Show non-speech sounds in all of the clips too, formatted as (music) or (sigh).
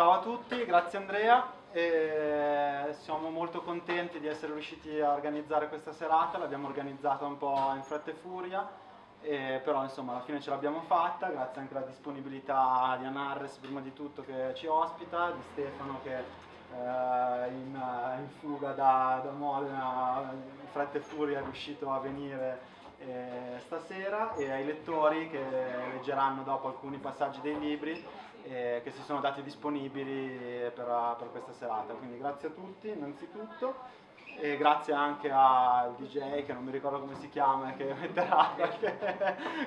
ciao a tutti, grazie Andrea. E siamo molto contenti di essere riusciti a organizzare questa serata, l'abbiamo organizzata un po' in fretta e furia, e però insomma alla fine ce l'abbiamo fatta, grazie anche alla disponibilità di Anarres prima di tutto che ci ospita, di Stefano che eh, in, in, fuga da, da Modena in fretta e furia è riuscito a venire eh, stasera. E ai lettori che leggeranno dopo alcuni passaggi dei libri eh, che si sono dati disponibili per, per, questa serata. Quindi grazie a tutti innanzitutto e grazie anche al DJ che non mi ricordo come si chiama che (laughs) metterà qualche,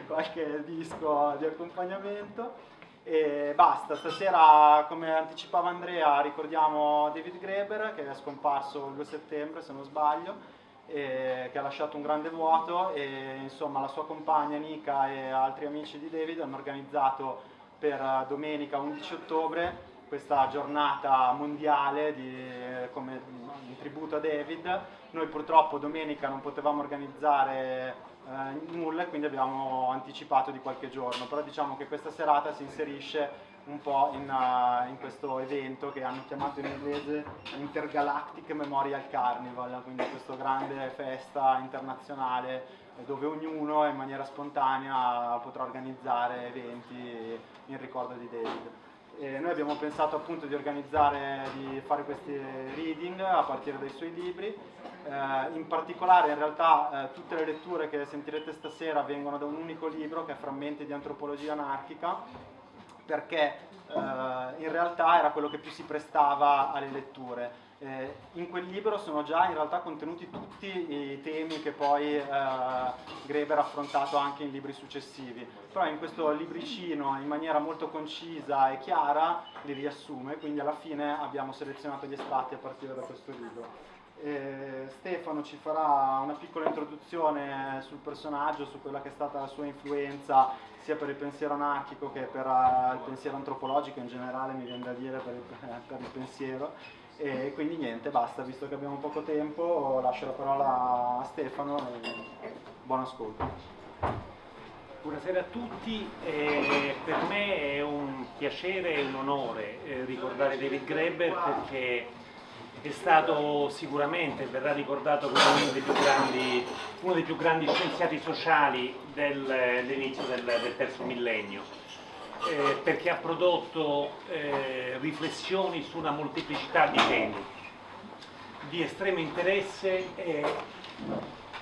qualche disco di accompagnamento. E basta, stasera come anticipava Andrea ricordiamo David Greber che è scomparso il 2 settembre se non sbaglio che ha lasciato un grande vuoto e insomma la sua compagna Nika e altri amici di David hanno organizzato per domenica 11 ottobre questa giornata mondiale di, come in tributo a David. Noi purtroppo domenica non potevamo organizzare eh, nulla e quindi abbiamo anticipato di qualche giorno, però diciamo che questa serata si inserisce un po' in, uh, in, questo evento che hanno chiamato in inglese Intergalactic Memorial Carnival, quindi questa grande festa internazionale dove ognuno in maniera spontanea potrà organizzare eventi in ricordo di David. E noi abbiamo pensato appunto di organizzare, di fare questi reading a partire dai suoi libri, eh, in particolare in realtà eh, tutte le letture che sentirete stasera vengono da un unico libro che è Frammenti di antropologia anarchica perché eh, in realtà era quello che più si prestava alle letture. Eh, in quel libro sono già in realtà contenuti tutti i temi che poi eh, Greber ha affrontato anche in libri successivi, però in questo libricino in maniera molto concisa e chiara li riassume, quindi alla fine abbiamo selezionato gli estratti a partire da questo libro. Eh, Stefano ci farà una piccola introduzione sul personaggio, su quella che è stata la sua influenza sia per il pensiero anarchico che per uh, il pensiero antropologico in generale, mi viene da dire, per il, per il pensiero. E quindi niente, basta, visto che abbiamo poco tempo, lascio la parola a Stefano e buon ascolto. Buonasera a tutti, eh, per me è un piacere e un onore eh, ricordare David Greber perché è stato sicuramente, verrà ricordato come uno dei più grandi, dei più grandi scienziati sociali dell'inizio del, del, terzo millennio, eh, perché ha prodotto eh, riflessioni su una molteplicità di temi di estremo interesse e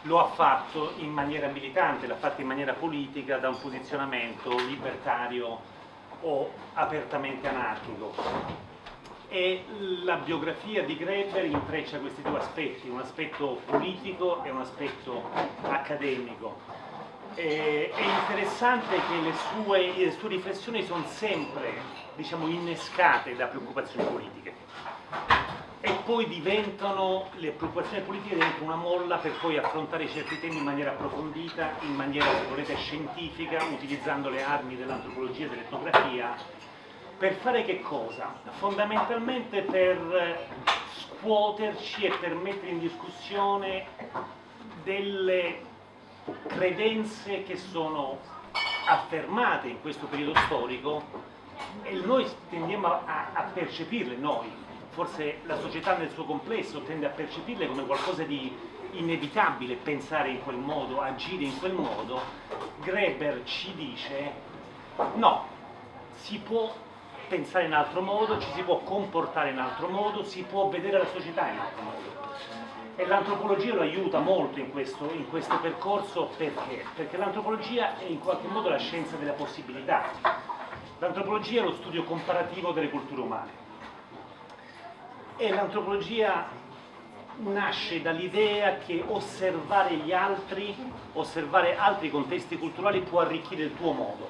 lo ha fatto in maniera militante, l'ha fatto in maniera politica da un posizionamento libertario o apertamente anarchico e la biografia di Greber intreccia questi due aspetti, un aspetto politico e un aspetto accademico. E, è interessante che le sue, le sue riflessioni sono sempre diciamo, innescate da preoccupazioni politiche e poi diventano, le preoccupazioni politiche diventano una molla per poi affrontare certi temi in maniera approfondita, in maniera, se volete, scientifica, utilizzando le armi dell'antropologia e dell'etnografia per fare che cosa? Fondamentalmente per scuoterci e per mettere in discussione delle credenze che sono affermate in questo periodo storico e noi tendiamo a, a percepirle, noi, forse la società nel suo complesso tende a percepirle come qualcosa di inevitabile, pensare in quel modo, agire in quel modo, Greber ci dice no, si può pensare in altro modo, ci si può comportare in altro modo, si può vedere la società in altro modo. E l'antropologia lo aiuta molto in questo, in questo percorso perché? Perché l'antropologia è in qualche modo la scienza della possibilità. L'antropologia è lo studio comparativo delle culture umane. E l'antropologia nasce dall'idea che osservare gli altri, osservare altri contesti culturali può arricchire il tuo modo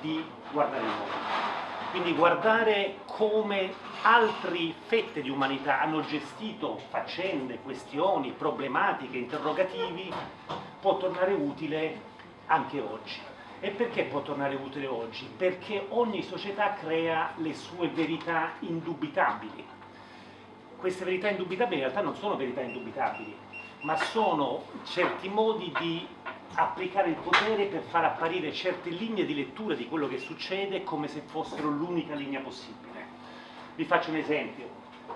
di guardare il mondo quindi guardare come altre fette di umanità hanno gestito faccende, questioni, problematiche, interrogativi, può tornare utile anche oggi. E perché può tornare utile oggi? Perché ogni società crea le sue verità indubitabili. Queste verità indubitabili in realtà non sono verità indubitabili, ma sono certi modi di applicare il potere per far apparire certe linee di lettura di quello che succede come se fossero l'unica linea possibile. Vi faccio un esempio,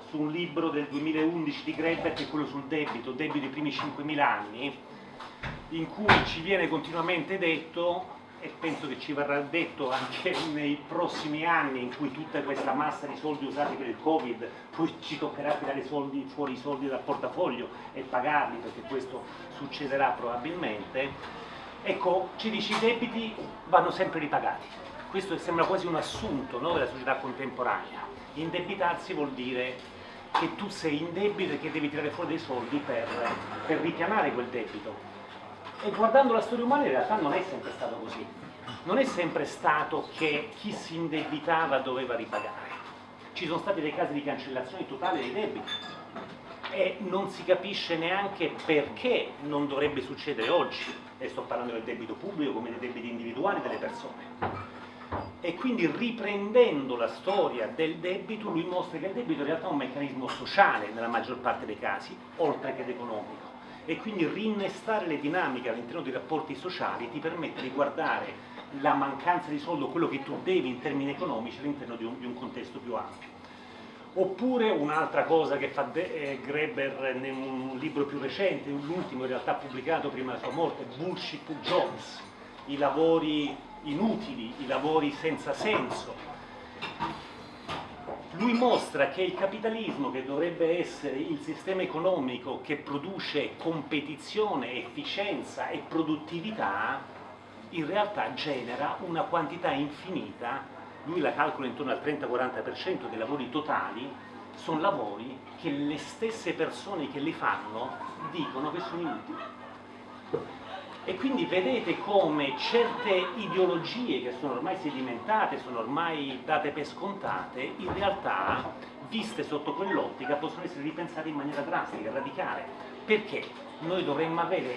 su un libro del 2011 di Greber che è quello sul debito, debito dei primi 5.000 anni, in cui ci viene continuamente detto e penso che ci verrà detto anche (laughs) nei prossimi anni in cui tutta questa massa di soldi usati per il Covid, poi ci toccherà tirare soldi, fuori i soldi dal portafoglio e pagarli perché questo succederà probabilmente, ecco, ci dice i debiti vanno sempre ripagati. Questo sembra quasi un assunto no, della società contemporanea. Indebitarsi vuol dire che tu sei in debito e che devi tirare fuori dei soldi per, per ripianare quel debito e guardando la storia umana in realtà non è sempre stato così. Non è sempre stato che chi si indebitava doveva ripagare. Ci sono stati dei casi di cancellazione totale dei debiti e non si capisce neanche perché non dovrebbe succedere oggi. E sto parlando del debito pubblico come dei debiti individuali delle persone. E quindi riprendendo la storia del debito, lui mostra che il debito in realtà è un meccanismo sociale nella maggior parte dei casi, oltre che economico e quindi rinnestare le dinamiche all'interno dei rapporti sociali ti permette di guardare la mancanza di soldo, quello che tu devi in termini economici all'interno di, di, un contesto più ampio. Oppure un'altra cosa che fa eh, Greber in un libro più recente, l'ultimo in realtà pubblicato prima della sua morte, Bullshit Jobs, i lavori inutili, i lavori senza senso, lui mostra che il capitalismo, che dovrebbe essere il sistema economico che produce competizione, efficienza e produttività, in realtà genera una quantità infinita, lui la calcola intorno al 30-40% dei lavori totali, sono lavori che le stesse persone che li fanno dicono che sono inutili. E quindi vedete come certe ideologie che sono ormai sedimentate, sono ormai date per scontate, in realtà, viste sotto quell'ottica, possono essere ripensate in maniera drastica, radicale. Perché noi dovremmo avere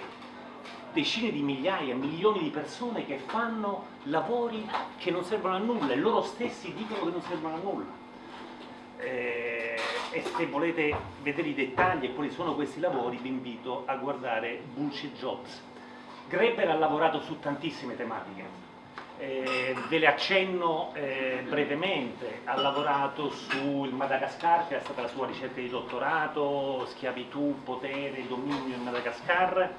decine di migliaia, milioni di persone che fanno lavori che non servono a nulla e loro stessi dicono che non servono a nulla. Eh, e se volete vedere i dettagli e quali sono questi lavori vi invito a guardare Bullshit Jobs Greber ha lavorato su tantissime tematiche, eh, ve le accenno eh, brevemente, ha lavorato sul Madagascar, che è stata la sua ricerca di dottorato, schiavitù, potere, dominio in Madagascar,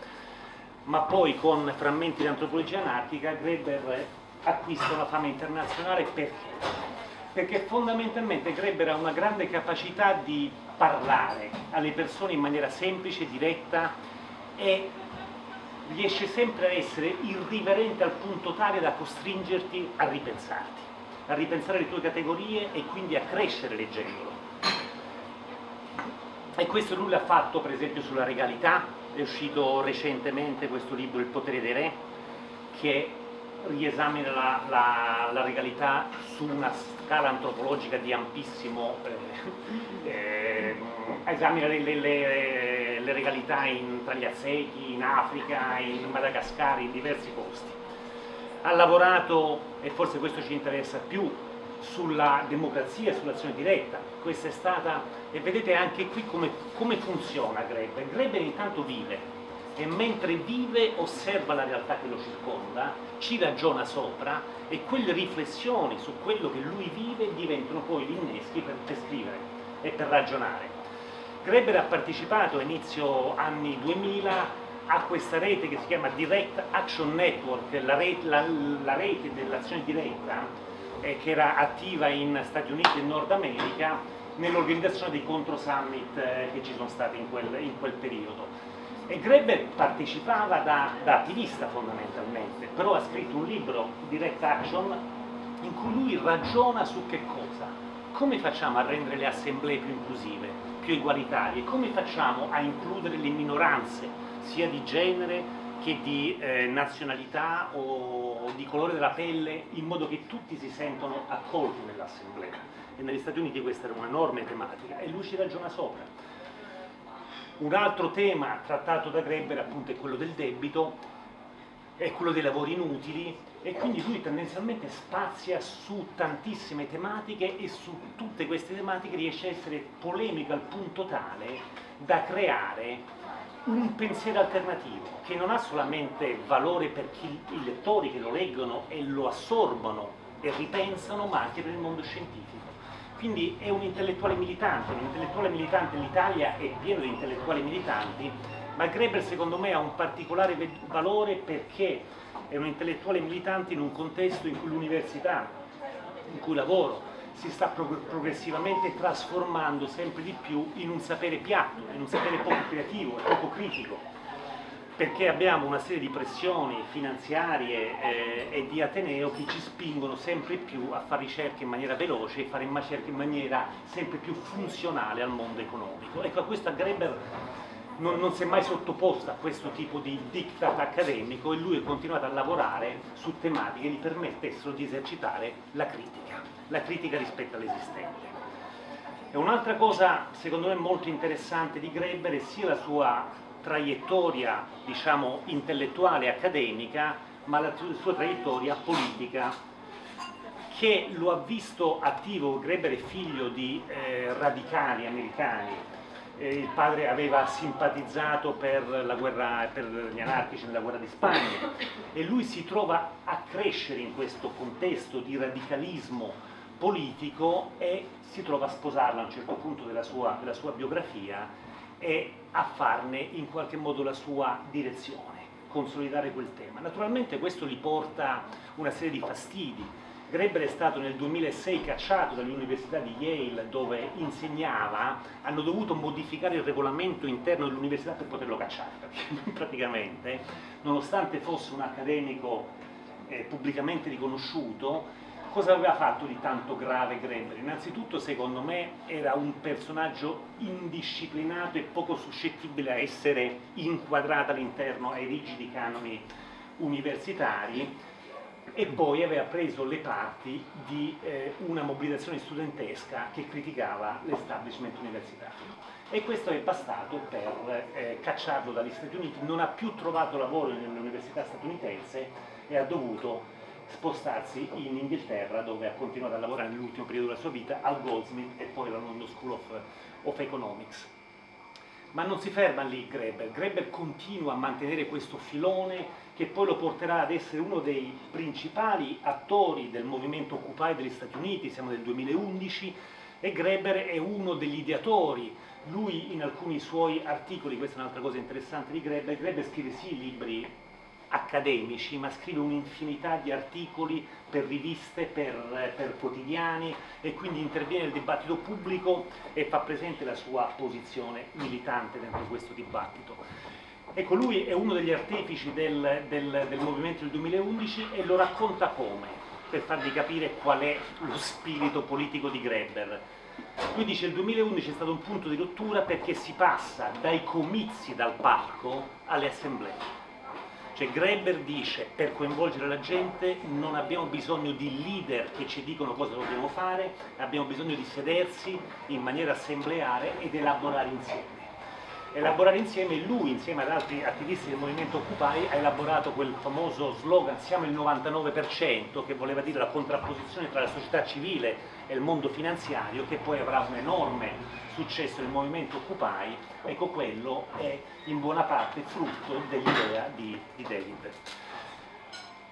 ma poi con frammenti di antropologia anarchica Greber acquista una fama internazionale perché? Perché fondamentalmente Greber ha una grande capacità di parlare alle persone in maniera semplice, diretta e riesce sempre a essere irriverente al punto tale da costringerti a ripensarti, a ripensare le tue categorie e quindi a crescere leggendolo. E questo lui l'ha fatto per esempio sulla regalità, è uscito recentemente questo libro Il potere dei re, che riesamina la, la, la regalità su una scala antropologica di ampissimo, eh, (laughs) eh, esamina le, le, le, le regalità in, tra gli Aztechi, in Africa, in Madagascar, in diversi posti. Ha lavorato, e forse questo ci interessa più, sulla democrazia sull'azione diretta. Questa è stata, e vedete anche qui come, come funziona Greber. Greber intanto vive, e mentre vive osserva la realtà che lo circonda, ci ragiona sopra e quelle riflessioni su quello che lui vive diventano poi gli inneschi per, per scrivere e per ragionare. Greber ha partecipato a inizio anni 2000 a questa rete che si chiama Direct Action Network, la rete, la, la rete dell'azione diretta eh, che era attiva in Stati Uniti e Nord America nell'organizzazione dei contro summit eh, che ci sono stati in quel, in quel periodo. E Greber partecipava da, da, attivista fondamentalmente, però ha scritto un libro, Direct Action, in cui lui ragiona su che cosa? Come facciamo a rendere le assemblee più inclusive, più egualitarie? Come facciamo a includere le minoranze, sia di genere che di eh, nazionalità o di colore della pelle, in modo che tutti si sentono accolti nell'assemblea? E negli Stati Uniti questa era un'enorme tematica e lui ci ragiona sopra un altro tema trattato da Greber appunto è quello del debito, è quello dei lavori inutili e quindi lui tendenzialmente spazia su tantissime tematiche e su tutte queste tematiche riesce a essere polemico al punto tale da creare un pensiero alternativo che non ha solamente valore per chi, i lettori che lo leggono e lo assorbono e ripensano, ma anche per il mondo scientifico. quindi è un intellettuale militante, un intellettuale militante l'Italia è pieno di intellettuali militanti, ma Greber secondo me ha un particolare valore perché è un intellettuale militante in un contesto in cui l'università, in cui lavoro, si sta progressivamente trasformando sempre di più in un sapere piatto, in un sapere poco creativo e poco critico, perché abbiamo una serie di pressioni finanziarie eh, e di Ateneo che ci spingono sempre più a fare ricerche in maniera veloce e fare ricerche in maniera sempre più funzionale al mondo economico. Ecco, a questo Greber non, non si è mai sottoposto a questo tipo di diktat accademico e lui ha continuato a lavorare su tematiche che gli permettessero di esercitare la critica, la critica rispetto all'esistente. E un'altra cosa secondo me molto interessante di Greber è sia la sua traiettoria diciamo, intellettuale e accademica, ma la sua traiettoria politica che lo ha visto attivo, Greber è figlio di eh, radicali americani il padre aveva simpatizzato per, guerra, per, gli anarchici nella guerra di Spagna e lui si trova a crescere in questo contesto di radicalismo politico e si trova a sposarla a un certo punto della sua, della sua biografia e a farne in qualche modo la sua direzione, consolidare quel tema. Naturalmente questo gli porta una serie di fastidi, Greber è stato nel 2006 cacciato dall'Università di Yale dove insegnava, hanno dovuto modificare il regolamento interno dell'università per poterlo cacciare, perché (laughs) praticamente, nonostante fosse un accademico eh, pubblicamente riconosciuto, cosa aveva fatto di tanto grave Greber? Innanzitutto, secondo me, era un personaggio indisciplinato e poco suscettibile a essere inquadrato all'interno ai rigidi canoni universitari, e poi aveva preso le parti di eh, una mobilitazione studentesca che criticava l'establishment universitario. E questo è bastato per eh, cacciarlo dagli Stati Uniti, non ha più trovato lavoro nell'università statunitense e ha dovuto spostarsi in Inghilterra dove ha continuato a lavorare nell'ultimo periodo della sua vita al Goldsmith e poi alla London School of, of Economics. Ma non si ferma lì Greber, Greber continua a mantenere questo filone che poi lo porterà ad essere uno dei principali attori del movimento Occupy degli Stati Uniti, siamo nel 2011, e Greber è uno degli ideatori. Lui in alcuni suoi articoli, questa è un'altra cosa interessante di Greber, Greber scrive sì libri accademici, ma scrive un'infinità di articoli per riviste, per, per, quotidiani e quindi interviene nel dibattito pubblico e fa presente la sua posizione militante dentro questo dibattito. Ecco, lui è uno degli artefici del, del, del movimento del 2011 e lo racconta come, per farvi capire qual è lo spirito politico di Greber. Lui dice che il 2011 è stato un punto di rottura perché si passa dai comizi dal palco alle assemblee. Cioè Greber dice per coinvolgere la gente non abbiamo bisogno di leader che ci dicono cosa dobbiamo fare, abbiamo bisogno di sedersi in maniera assembleare ed elaborare insieme elaborare insieme lui insieme ad altri attivisti del movimento Occupy ha elaborato quel famoso slogan siamo il 99% che voleva dire la contrapposizione tra la società civile e il mondo finanziario che poi avrà un enorme successo nel movimento Occupy. Ecco quello è in buona parte frutto dell'idea di, di David.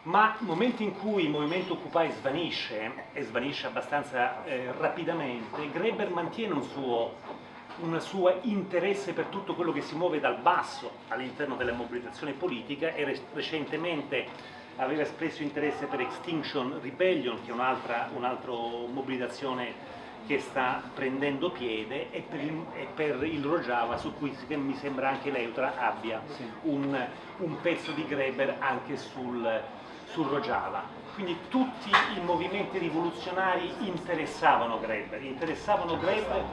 Ma nel momento in cui il movimento Occupy svanisce, e svanisce abbastanza eh, rapidamente, Greber mantiene un suo un suo interesse per tutto quello che si muove dal basso all'interno della mobilitazione politica e recentemente aveva espresso interesse per Extinction Rebellion, che è un'altra un mobilitazione che sta prendendo piede, e per il, e per il Rojava, su cui mi sembra anche l'Eutra abbia un, un, pezzo di Greber anche sul, sul Rojava. Quindi tutti i movimenti rivoluzionari interessavano Greber, interessavano Greber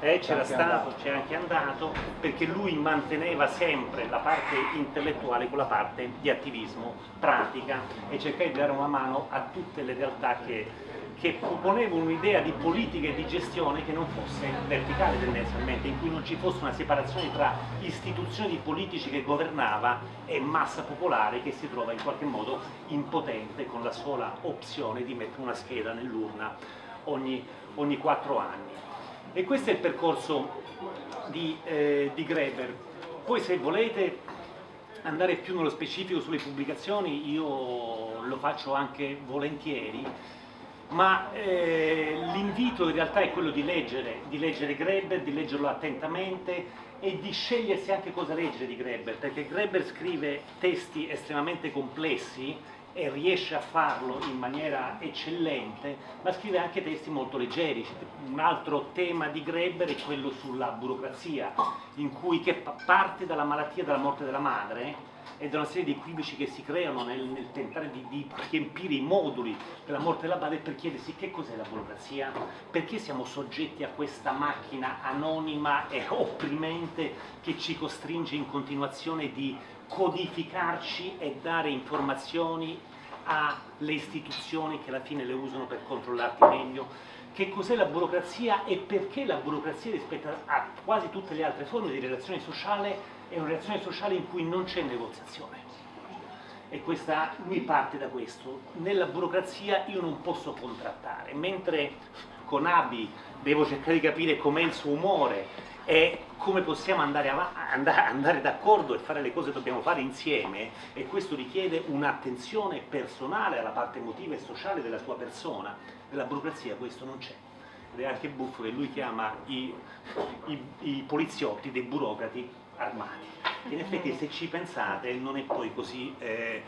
eh, c'era stato, c'era anche andato, perché lui manteneva sempre la parte intellettuale con la parte di attivismo, pratica e cercava di dare una mano a tutte le realtà che, che proponevano un'idea di politica e di gestione che non fosse verticale tendenzialmente, in cui non ci fosse una separazione tra istituzioni di politici che governava e massa popolare che si trova in qualche modo impotente con la sola opzione di mettere una scheda nell'urna ogni, ogni quattro anni. E questo è il percorso di, eh, di Greber. Poi se volete andare più nello specifico sulle pubblicazioni io lo faccio anche volentieri. ma eh, l'invito in realtà è quello di leggere, di leggere Greber, di leggerlo attentamente e di scegliersi anche cosa leggere di Greber, perché Greber scrive testi estremamente complessi e riesce a farlo in maniera eccellente, ma scrive anche testi molto leggeri. Un altro tema di Greber è quello sulla burocrazia, in cui che parte dalla malattia della morte della madre e da una serie di equivoci che si creano nel, nel tentare di, di, riempire i moduli della morte della madre per chiedersi che cos'è la burocrazia, perché siamo soggetti a questa macchina anonima e opprimente che ci costringe in continuazione di codificarci e dare informazioni alle istituzioni che alla fine le usano per controllarti meglio, che cos'è la burocrazia e perché la burocrazia rispetto a quasi tutte le altre forme di relazione sociale è una relazione sociale in cui non c'è negoziazione. E questa, lui parte da questo. Nella burocrazia io non posso contrattare, mentre con Abi devo cercare di capire com'è il suo umore e come possiamo andare, andare, d'accordo e fare le cose che dobbiamo fare insieme e questo richiede un'attenzione personale alla parte emotiva e sociale della sua persona. Nella burocrazia questo non c'è. Ed è anche buffo che lui chiama i, i, i poliziotti dei burocrati armati. In effetti se ci pensate non è poi così... Eh...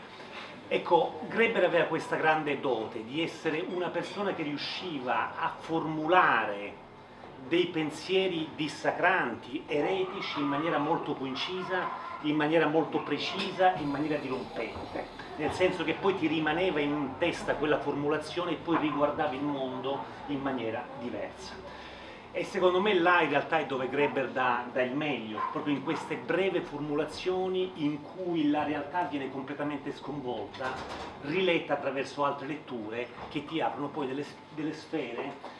Ecco, Greber aveva questa grande dote di essere una persona che riusciva a formulare dei pensieri dissacranti, eretici, in maniera molto concisa, in maniera molto precisa, in maniera dirompente, nel senso che poi ti rimaneva in testa quella formulazione e poi riguardavi il mondo in maniera diversa. E secondo me là in realtà è dove Greber dà, dà, il meglio, proprio in queste breve formulazioni in cui la realtà viene completamente sconvolta, riletta attraverso altre letture che ti aprono poi delle, delle sfere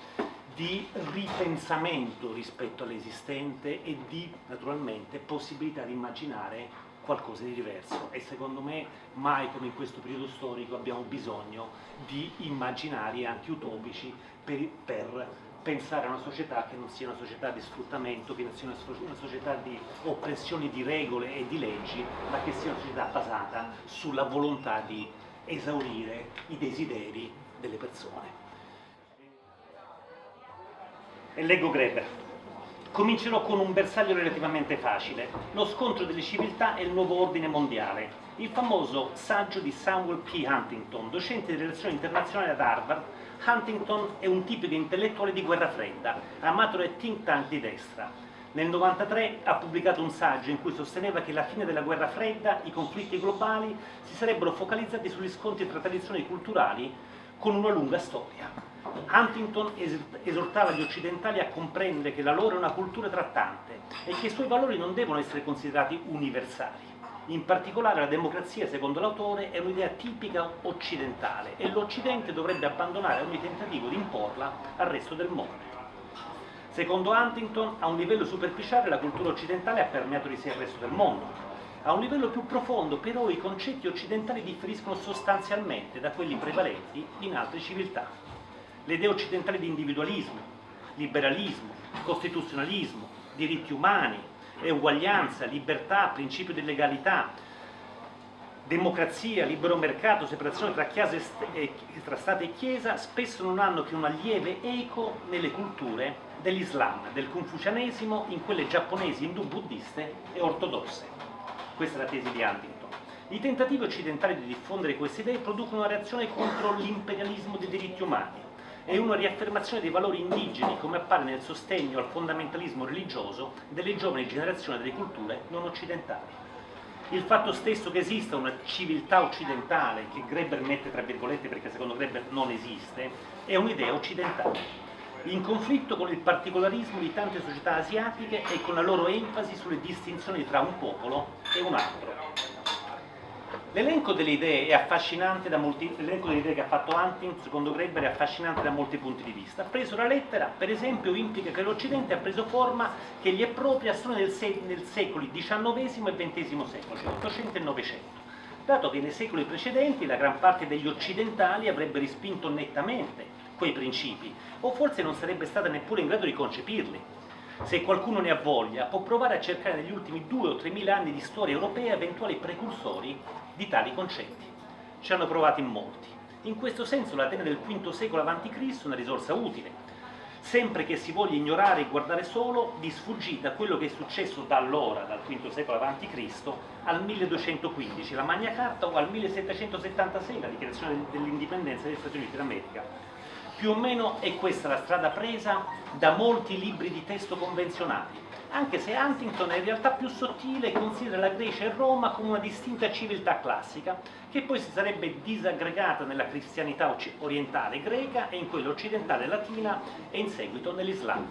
di ripensamento rispetto all'esistente e di, naturalmente, possibilità di immaginare qualcosa di diverso e secondo me mai come in questo periodo storico abbiamo bisogno di immaginari anche utopici per, per pensare a una società che non sia una società di sfruttamento, che non sia una società di oppressioni di regole e di leggi, ma che sia una società basata sulla volontà di esaurire i desideri delle persone. E leggo Greber. Comincerò con un bersaglio relativamente facile, lo scontro delle civiltà e il nuovo ordine mondiale, il famoso saggio di Samuel P. Huntington, docente di relazioni internazionali ad Harvard, Huntington è un tipico intellettuale di guerra fredda, amato dai think tank di destra. Nel 1993 ha pubblicato un saggio in cui sosteneva che alla fine della guerra fredda i conflitti globali si sarebbero focalizzati sugli scontri tra tradizioni culturali con una lunga storia. Huntington esortava gli occidentali a comprendere che la loro è una cultura trattante e che i suoi valori non devono essere considerati universali. In particolare la democrazia, secondo l'autore, è un'idea tipica occidentale e l'Occidente dovrebbe abbandonare ogni tentativo di imporla al resto del mondo. Secondo Huntington, a un livello superficiale la cultura occidentale ha permeato di sé il resto del mondo. A un livello più profondo, però, i concetti occidentali differiscono sostanzialmente da quelli prevalenti in altre civiltà. Le idee occidentali di individualismo, liberalismo, costituzionalismo, diritti umani, uguaglianza, libertà, principio di legalità, democrazia, libero mercato, separazione tra, tra Stato e Chiesa, spesso non hanno che una lieve eco nelle culture dell'Islam, del confucianesimo, in quelle giapponesi, indù, buddiste e ortodosse. Questa è la tesi di Huntington. I tentativi occidentali di diffondere queste idee producono una reazione contro l'imperialismo dei diritti umani, e una riaffermazione dei valori indigeni come appare nel sostegno al fondamentalismo religioso delle giovani generazioni delle culture non occidentali. Il fatto stesso che esista una civiltà occidentale, che Greber mette tra virgolette perché secondo Greber non esiste, è un'idea occidentale, in conflitto con il particolarismo di tante società asiatiche e con la loro enfasi sulle distinzioni tra un popolo e un altro. L'elenco delle idee è affascinante da molti, l'elenco delle idee che ha fatto Hunting, secondo Greber, è affascinante da molti punti di vista. Preso la lettera, per esempio, implica che l'Occidente ha preso forma che gli è propria solo nel, se, nel secoli XIX e XX secolo, cioè 800 e 900 dato che nei secoli precedenti la gran parte degli occidentali avrebbe rispinto nettamente quei principi, o forse non sarebbe stata neppure in grado di concepirli. Se qualcuno ne ha voglia, può provare a cercare negli ultimi due o tre mila anni di storia europea eventuali precursori di tali concetti. Ci hanno provato in molti. In questo senso l'Atene del V secolo a.C. è una risorsa utile, sempre che si voglia ignorare e guardare solo di sfuggita quello che è successo da allora, dal V secolo a.C. al 1215, la Magna Carta, o al 1776, la dichiarazione dell'indipendenza degli Stati Uniti d'America. Più o meno è questa la strada presa da molti libri di testo convenzionali, anche se Huntington è in realtà più sottile e considera la Grecia e Roma come una distinta civiltà classica, che poi si sarebbe disaggregata nella cristianità orientale greca e in quella occidentale latina e in seguito nell'Islam.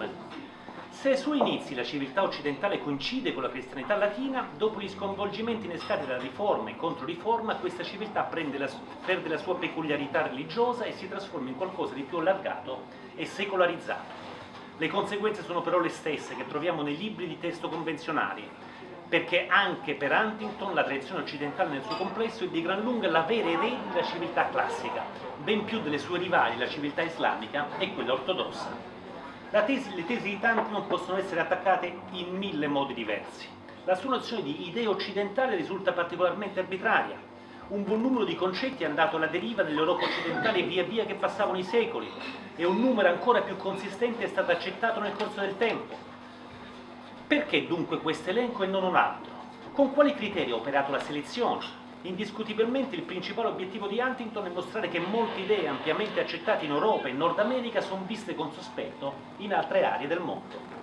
Se ai suoi inizi la civiltà occidentale coincide con la cristianità latina, dopo gli sconvolgimenti innescati dalla riforma e controriforma, questa civiltà la, perde la sua peculiarità religiosa e si trasforma in qualcosa di più allargato e secolarizzato. Le conseguenze sono però le stesse che troviamo nei libri di testo convenzionali, perché anche per Huntington la tradizione occidentale nel suo complesso è di gran lunga la vera erede della civiltà classica, ben più delle sue rivali, la civiltà islamica e quella ortodossa. Tesi, le tesi di Tanton possono essere attaccate in mille modi diversi. La sua nozione di idea occidentale risulta particolarmente arbitraria. Un buon numero di concetti è andato alla deriva nell'Europa occidentale via via che passavano i secoli e un numero ancora più consistente è stato accettato nel corso del tempo. Perché dunque questo elenco e non un altro? Con quali criteri ha operato la selezione? Indiscutibilmente il principale obiettivo di Huntington è mostrare che molte idee ampiamente accettate in Europa e Nord America sono viste con sospetto in altre aree del mondo.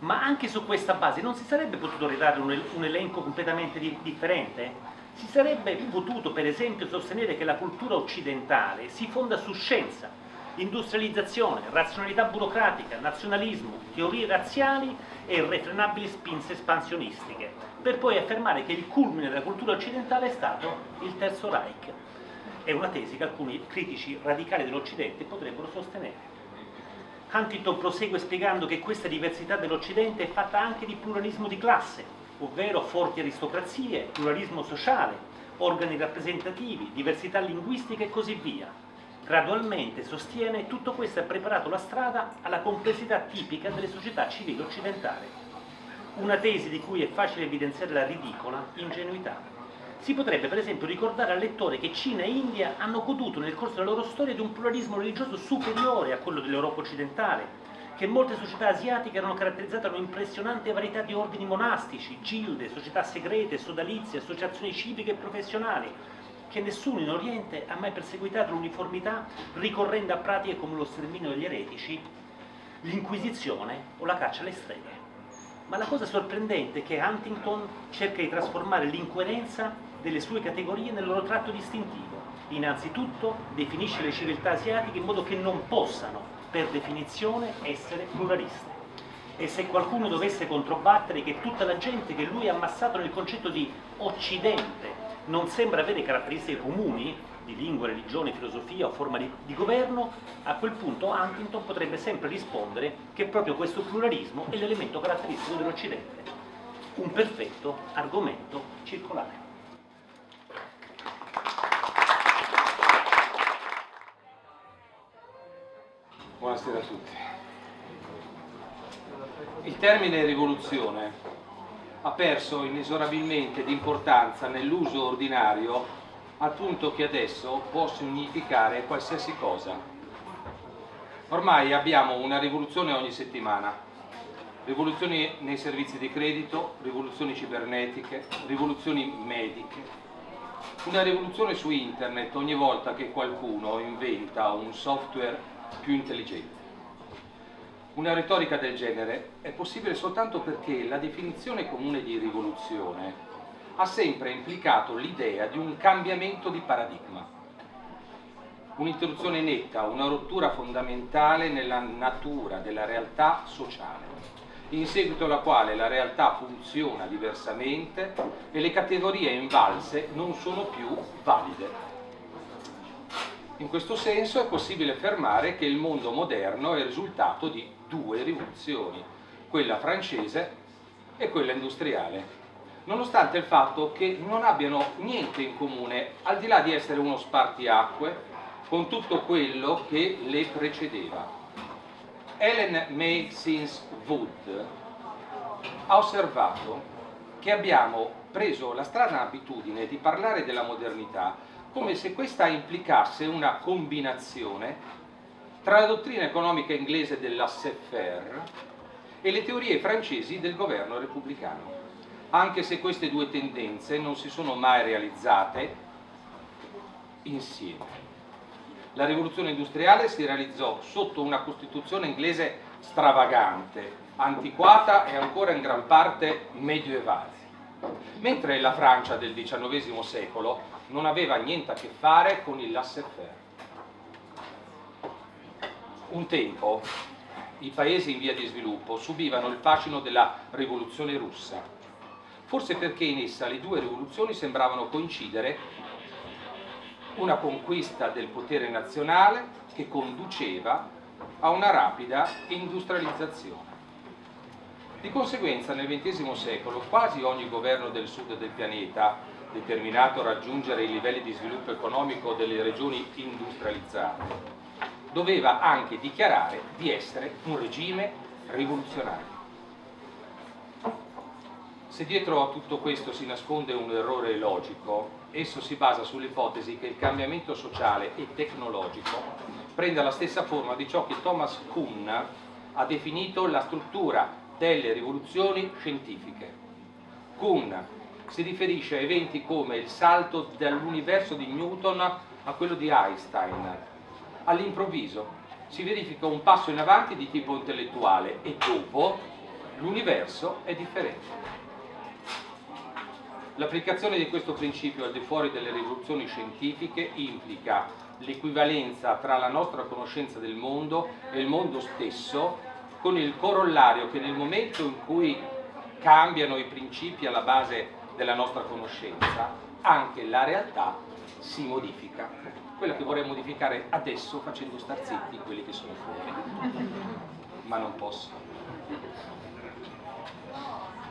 Ma anche su questa base non si sarebbe potuto redare un, un elenco completamente di, differente? Si sarebbe potuto per esempio sostenere che la cultura occidentale si fonda su scienza, industrializzazione, razionalità burocratica, nazionalismo, teorie razziali e irrefrenabili spinze espansionistiche, per poi affermare che il culmine della cultura occidentale è stato il Terzo Reich. È una tesi che alcuni critici radicali dell'Occidente potrebbero sostenere. Huntington prosegue spiegando che questa diversità dell'Occidente è fatta anche di pluralismo di classe, ovvero forti aristocrazie, pluralismo sociale, organi rappresentativi, diversità linguistica e così via, Gradualmente, sostiene, tutto questo ha preparato la strada alla complessità tipica delle società civili occidentali. Una tesi di cui è facile evidenziare la ridicola ingenuità. Si potrebbe per esempio ricordare al lettore che Cina e India hanno goduto nel corso della loro storia di un pluralismo religioso superiore a quello dell'Europa occidentale, che molte società asiatiche erano caratterizzate da un'impressionante varietà di ordini monastici, gilde, società segrete, sodalizie, associazioni civiche e professionali, che nessuno in Oriente ha mai perseguitato l'uniformità ricorrendo a pratiche come lo sterminio degli eretici, l'inquisizione o la caccia alle streghe. Ma la cosa sorprendente è che Huntington cerca di trasformare l'incoerenza delle sue categorie nel loro tratto distintivo. Innanzitutto definisce le civiltà asiatiche in modo che non possano, per definizione, essere pluraliste. E se qualcuno dovesse controbattere che tutta la gente che lui ha ammassato nel concetto di Occidente non sembra avere caratteristiche comuni di lingua, religione, filosofia o forma di, di, governo, a quel punto Huntington potrebbe sempre rispondere che proprio questo pluralismo è l'elemento caratteristico dell'Occidente, un perfetto argomento circolare. Buonasera a tutti. Il termine rivoluzione ha perso inesorabilmente di importanza nell'uso ordinario al punto che adesso può significare qualsiasi cosa. Ormai abbiamo una rivoluzione ogni settimana, rivoluzioni nei servizi di credito, rivoluzioni cibernetiche, rivoluzioni mediche, una rivoluzione su internet ogni volta che qualcuno inventa un software più intelligente. Una retorica del genere è possibile soltanto perché la definizione comune di rivoluzione ha sempre implicato l'idea di un cambiamento di paradigma, un'interruzione netta, una rottura fondamentale nella natura della realtà sociale, in seguito alla quale la realtà funziona diversamente e le categorie invalse non sono più valide. In questo senso è possibile affermare che il mondo moderno è il risultato di due rivoluzioni, quella francese e quella industriale, nonostante il fatto che non abbiano niente in comune, al di là di essere uno spartiacque, con tutto quello che le precedeva. Ellen May Sins Wood ha osservato che abbiamo preso la strana abitudine di parlare della modernità come se questa implicasse una combinazione tra la dottrina economica inglese dell'Asseffer e le teorie francesi del governo repubblicano, anche se queste due tendenze non si sono mai realizzate insieme. La rivoluzione industriale si realizzò sotto una costituzione inglese stravagante, antiquata e ancora in gran parte medioevale, mentre la Francia del XIX secolo non aveva niente a che fare con il laissez-faire. Un tempo i paesi in via di sviluppo subivano il fascino della rivoluzione russa, forse perché in essa le due rivoluzioni sembravano coincidere una conquista del potere nazionale che conduceva a una rapida industrializzazione. Di conseguenza nel XX secolo quasi ogni governo del sud del pianeta, determinato a raggiungere i livelli di sviluppo economico delle regioni industrializzate, doveva anche dichiarare di essere un regime rivoluzionario. Se dietro a tutto questo si nasconde un errore logico, esso si basa sull'ipotesi che il cambiamento sociale e tecnologico prenda la stessa forma di ciò che Thomas Kuhn ha definito la struttura delle rivoluzioni scientifiche. Kuhn si riferisce a eventi come il salto dall'universo di Newton a quello di Einstein. All'improvviso si verifica un passo in avanti di tipo intellettuale e dopo l'universo è differente. L'applicazione di questo principio al di fuori delle rivoluzioni scientifiche implica l'equivalenza tra la nostra conoscenza del mondo e il mondo stesso, con il corollario che nel momento in cui cambiano i principi alla base della nostra conoscenza, anche la realtà si modifica. Quella che vorrei modificare adesso facendo star zitti quelli che sono fuori, ma non posso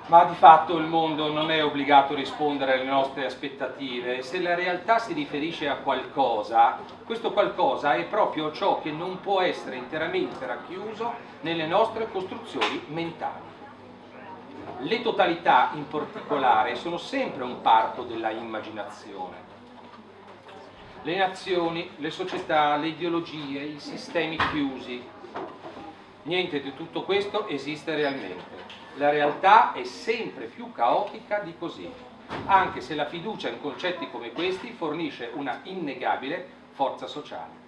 ma di fatto il mondo non è obbligato a rispondere alle nostre aspettative. Se la realtà si riferisce a qualcosa, questo qualcosa è proprio ciò che non può essere interamente racchiuso nelle nostre costruzioni mentali. Le totalità in particolare sono sempre un parto della immaginazione. Le nazioni, le società, le ideologie, i sistemi chiusi. Niente di tutto questo esiste realmente la realtà è sempre più caotica di così, anche se la fiducia in concetti come questi fornisce una innegabile forza sociale.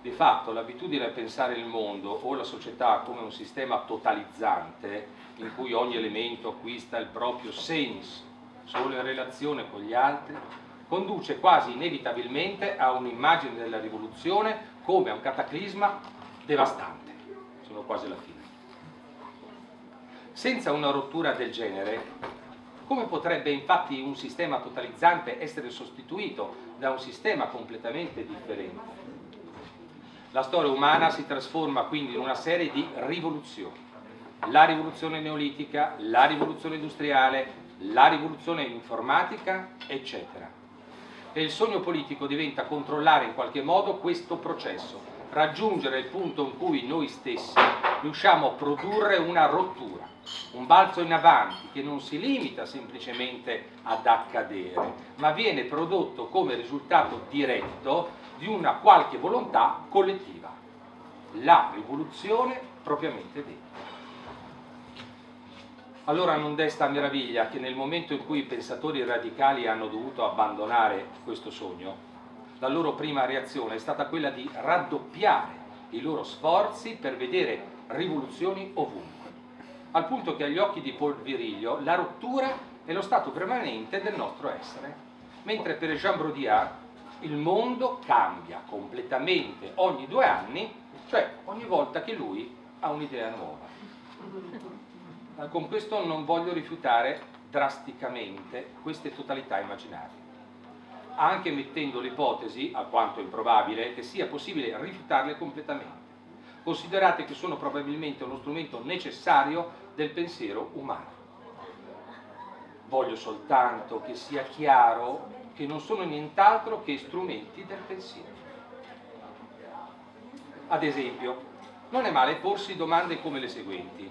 Di fatto l'abitudine a pensare il mondo o la società come un sistema totalizzante, in cui ogni elemento acquista il proprio senso solo in relazione con gli altri, conduce quasi inevitabilmente a un'immagine della rivoluzione come a un cataclisma devastante. Sono quasi alla fine. Senza una rottura del genere, come potrebbe infatti un sistema totalizzante essere sostituito da un sistema completamente differente? La storia umana si trasforma quindi in una serie di rivoluzioni. La rivoluzione neolitica, la rivoluzione industriale, la rivoluzione informatica, eccetera. E il sogno politico diventa controllare in qualche modo questo processo, raggiungere il punto in cui noi stessi riusciamo a produrre una rottura un balzo in avanti che non si limita semplicemente ad accadere, ma viene prodotto come risultato diretto di una qualche volontà collettiva, la rivoluzione propriamente detta. Allora non desta meraviglia che nel momento in cui i pensatori radicali hanno dovuto abbandonare questo sogno, la loro prima reazione è stata quella di raddoppiare i loro sforzi per vedere rivoluzioni ovunque al punto che agli occhi di Paul Viriglio la rottura è lo stato permanente del nostro essere, mentre per Jean Brodiard il mondo cambia completamente ogni due anni, cioè ogni volta che lui ha un'idea nuova. Con questo non voglio rifiutare drasticamente queste totalità immaginarie, anche mettendo l'ipotesi, alquanto improbabile, che sia possibile rifiutarle completamente. Considerate che sono probabilmente uno strumento necessario del pensiero umano. Voglio soltanto che sia chiaro che non sono nient'altro che strumenti del pensiero. Ad esempio, non è male porsi domande come le seguenti.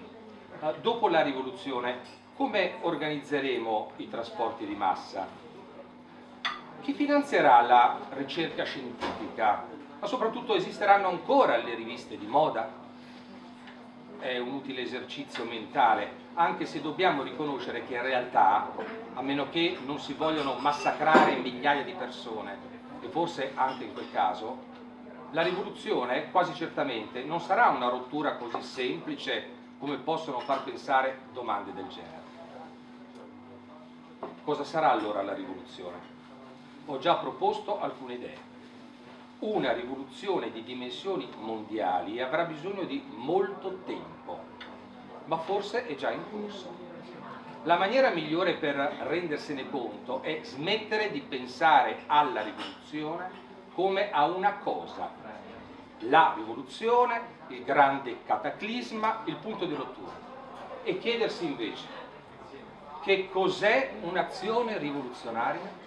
Eh, dopo la rivoluzione, come organizzeremo i trasporti di massa? Chi finanzierà la ricerca scientifica? Ma soprattutto esisteranno ancora le riviste di moda? È un utile esercizio mentale, anche se dobbiamo riconoscere che in realtà, a meno che non si vogliono massacrare migliaia di persone, e forse anche in quel caso, la rivoluzione quasi certamente non sarà una rottura così semplice come possono far pensare domande del genere. Cosa sarà allora la rivoluzione? Ho già proposto alcune idee. Una rivoluzione di dimensioni mondiali avrà bisogno di molto tempo, ma forse è già in corso. La maniera migliore per rendersene conto è smettere di pensare alla rivoluzione come a una cosa. La rivoluzione, il grande cataclisma, il punto di rottura. E chiedersi invece che cos'è un'azione rivoluzionaria?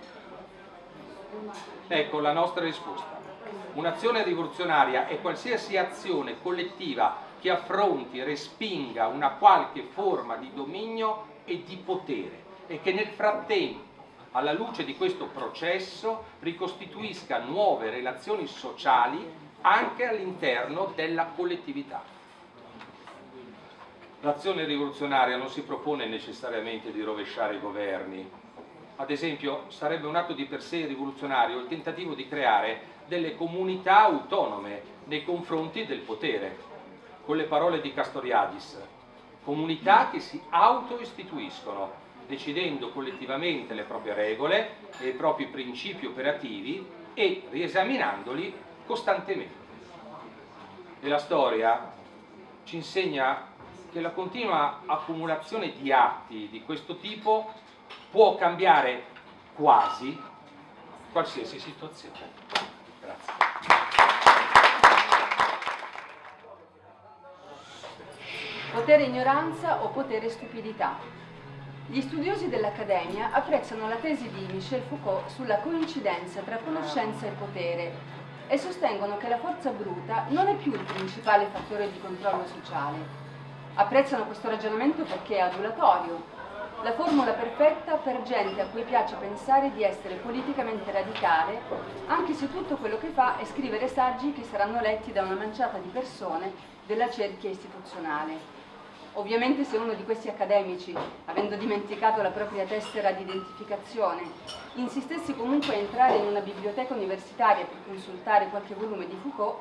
Ecco la nostra risposta. Un'azione rivoluzionaria è qualsiasi azione collettiva che affronti, respinga una qualche forma di dominio e di potere e che nel frattempo, alla luce di questo processo, ricostituisca nuove relazioni sociali anche all'interno della collettività. L'azione rivoluzionaria non si propone necessariamente di rovesciare i governi, ad esempio sarebbe un atto di per sé rivoluzionario il tentativo di creare delle comunità autonome nei confronti del potere, con le parole di Castoriadis, comunità che si autoistituiscono, decidendo collettivamente le proprie regole e i propri principi operativi e riesaminandoli costantemente. E la storia ci insegna che la continua accumulazione di atti di questo tipo può cambiare quasi qualsiasi situazione. Grazie. Potere ignoranza o potere stupidità? Gli studiosi dell'Accademia apprezzano la tesi di Michel Foucault sulla coincidenza tra conoscenza e potere e sostengono che la forza bruta non è più il principale fattore di controllo sociale. Apprezzano questo ragionamento perché è adulatorio, la formula perfetta per gente a cui piace pensare di essere politicamente radicale, anche se tutto quello che fa è scrivere saggi che saranno letti da una manciata di persone della cerchia istituzionale. Ovviamente se uno di questi accademici, avendo dimenticato la propria tessera di identificazione, insistesse comunque a entrare in una biblioteca universitaria per consultare qualche volume di Foucault,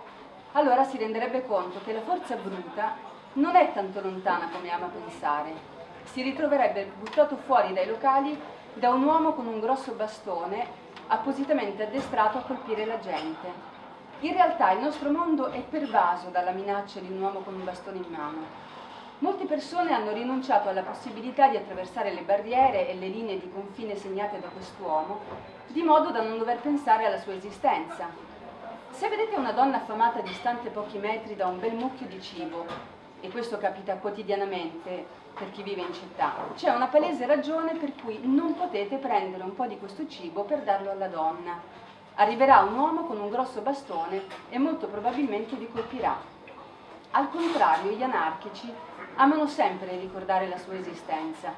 allora si renderebbe conto che la forza bruta non è tanto lontana come ama pensare si ritroverebbe buttato fuori dai locali da un uomo con un grosso bastone appositamente addestrato a colpire la gente. In realtà il nostro mondo è pervaso dalla minaccia di un uomo con un bastone in mano. Molte persone hanno rinunciato alla possibilità di attraversare le barriere e le linee di confine segnate da quest'uomo, di modo da non dover pensare alla sua esistenza. Se vedete una donna affamata distante pochi metri da un bel mucchio di cibo, e questo capita quotidianamente per chi vive in città, c'è una palese ragione per cui non potete prendere un po' di questo cibo per darlo alla donna. Arriverà un uomo con un grosso bastone e molto probabilmente vi colpirà. Al contrario, gli anarchici amano sempre ricordare la sua esistenza.